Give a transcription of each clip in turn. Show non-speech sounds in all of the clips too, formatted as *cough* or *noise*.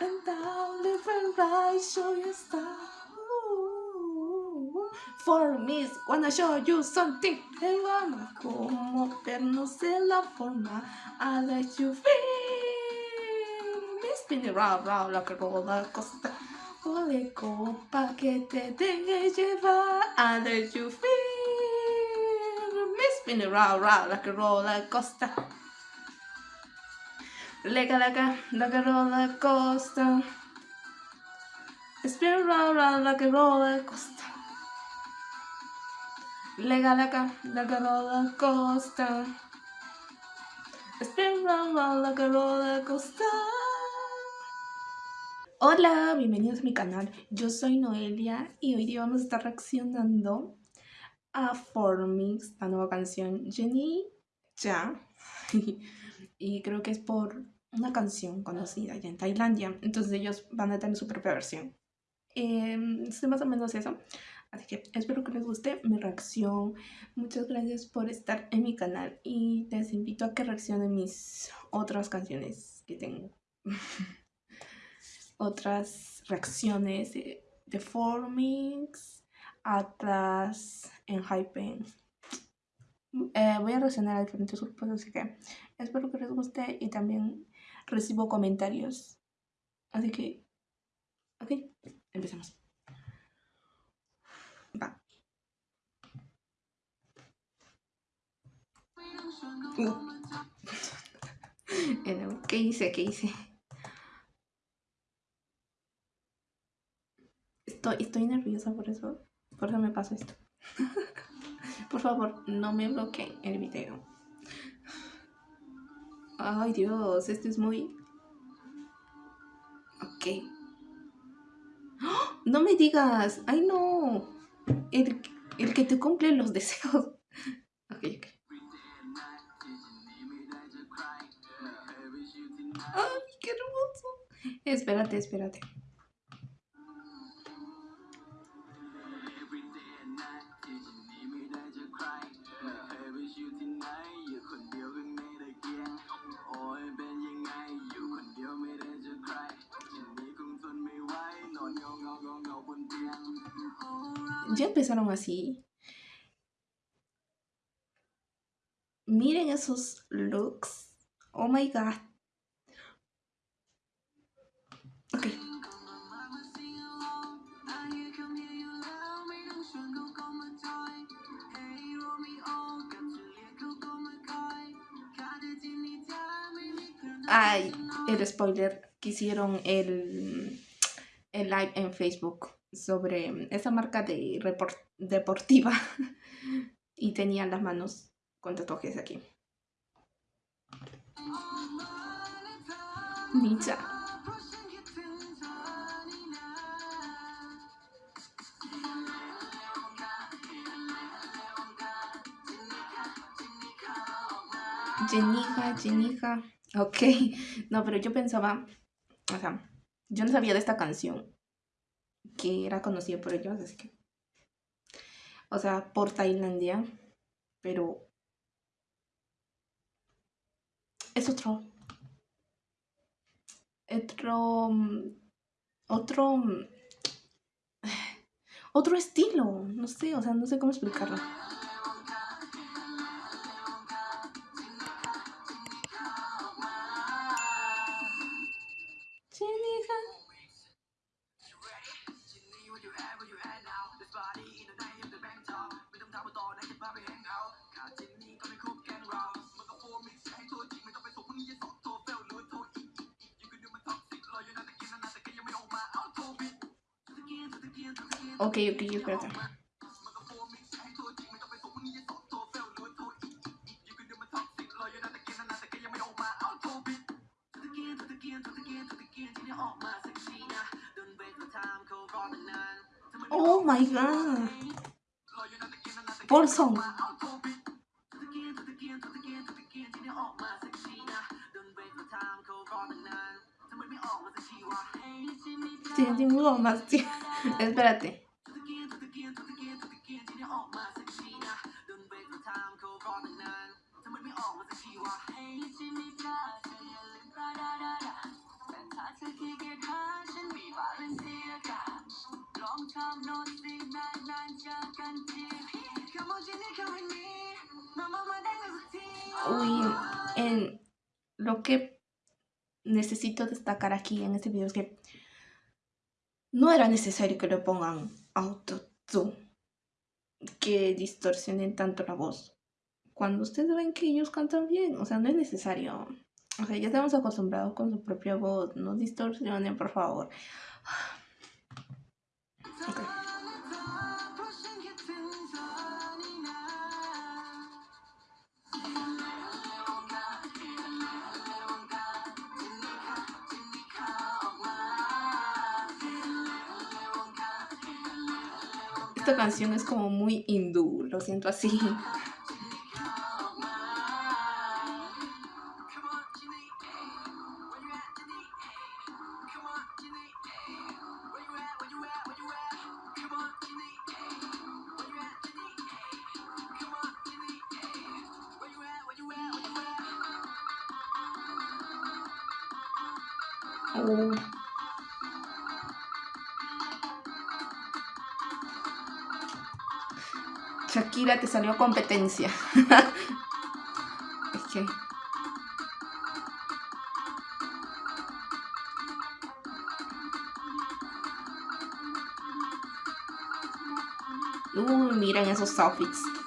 and down, left and right, show you stuff. For me, wanna show you something. Hey, mama, como, pero no sé la forma. I let you feel. Me spin it round, round like a roller coaster. Ole copa que te deje llevar. I let you feel. Me spin it round, round like a roller coaster. Lega, lega, like a roller coaster. Spin round, round like a roller coaster. Lega, lega, like a roller coaster. Spin round, round like a roller coaster. Hola, bienvenidos a mi canal. Yo soy Noelia y hoy día vamos a estar reaccionando a Formix, la nueva canción Jenny Ya. *laughs* y creo que es por una canción conocida ya en Tailandia. Entonces ellos van a tener su propia versión. Eh, es más o menos eso. Así que espero que les guste mi reacción. Muchas gracias por estar en mi canal y les invito a que reaccionen mis otras canciones que tengo. *laughs* otras reacciones de, Formix, Atlas, en Hypen. Eh, voy a reaccionar a diferentes grupos, así que espero que les guste y también recibo comentarios. Así que, ok, empecemos. Va. *laughs* ¿Qué hice? ¿Qué hice? Estoy, estoy nerviosa por eso. Por eso me pasa esto. *laughs* por favor, no me bloqueen el video. Ay, Dios, esto es muy... Ok. ¡Ah! No me digas. Ay, no. El, el que te cumple los deseos. *laughs* Ok, ok. Ay, qué hermoso. Espérate, espérate. Ya empezaron así. Miren esos looks. Oh my god. Ok. Ay, el spoiler que hicieron el, el live en Facebook sobre esa marca de deportiva *laughs* y tenía las manos con tatuajes aquí. Ninja. Jenija, Jenija. Ok. No, pero yo pensaba, o sea, yo no sabía de esta canción que era conocido por ellos, así que, o sea, por Tailandia, pero es otro, otro, otro, *sighs* otro estilo, no sé, o sea, no sé cómo explicarlo. Ok, ok, espérate. Oh my god. Paulson. Tiene más, *laughs* Espérate. Uy, en lo que necesito destacar aquí en este video es que no era necesario que le pongan autotune, que distorsionen tanto la voz. Cuando ustedes ven que ellos cantan bien, o sea, no es necesario. O sea, ya estamos acostumbrados con su propia voz, no distorsionen, por favor. Esta canción es como muy hindú, lo siento así. Shakira te salió competencia. *laughs* es que... Uy, miren esos outfits.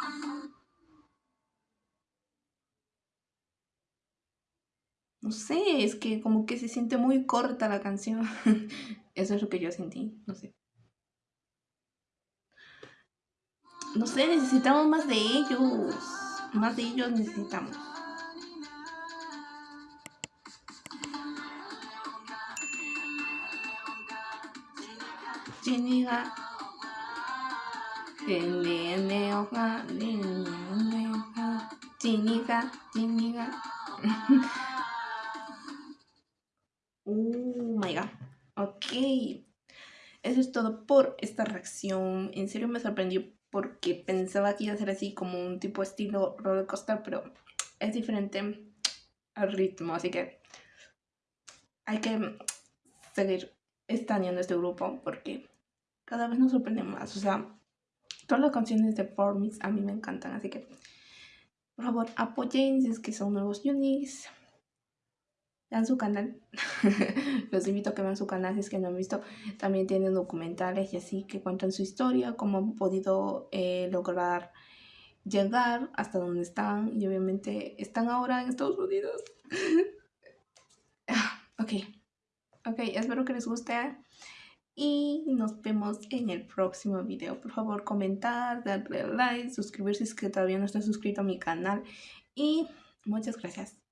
No sé, es que como que se siente muy corta la canción. *laughs* Eso es lo que yo sentí, no sé. No sé, necesitamos más de ellos. Más de ellos necesitamos. Oh my god. Ok. Eso es todo por esta reacción. En serio me sorprendió porque pensaba que iba a ser así como un tipo estilo roller coaster, pero es diferente al ritmo. Así que hay que seguir estaneando este grupo porque cada vez nos sorprende más. O sea, todas las canciones de Formix a mí me encantan. Así que, por favor, apoyen si es que son nuevos unis vean su canal. *laughs* Los invito a que vean su canal si es que no han visto. También tienen documentales y así que cuentan su historia, cómo han podido eh, lograr llegar hasta donde están. Y obviamente están ahora en Estados Unidos. *laughs* ok. Ok, espero que les guste. Y nos vemos en el próximo video. Por favor, comentar, darle like, suscribirse si es que todavía no está suscrito a mi canal. Y muchas gracias.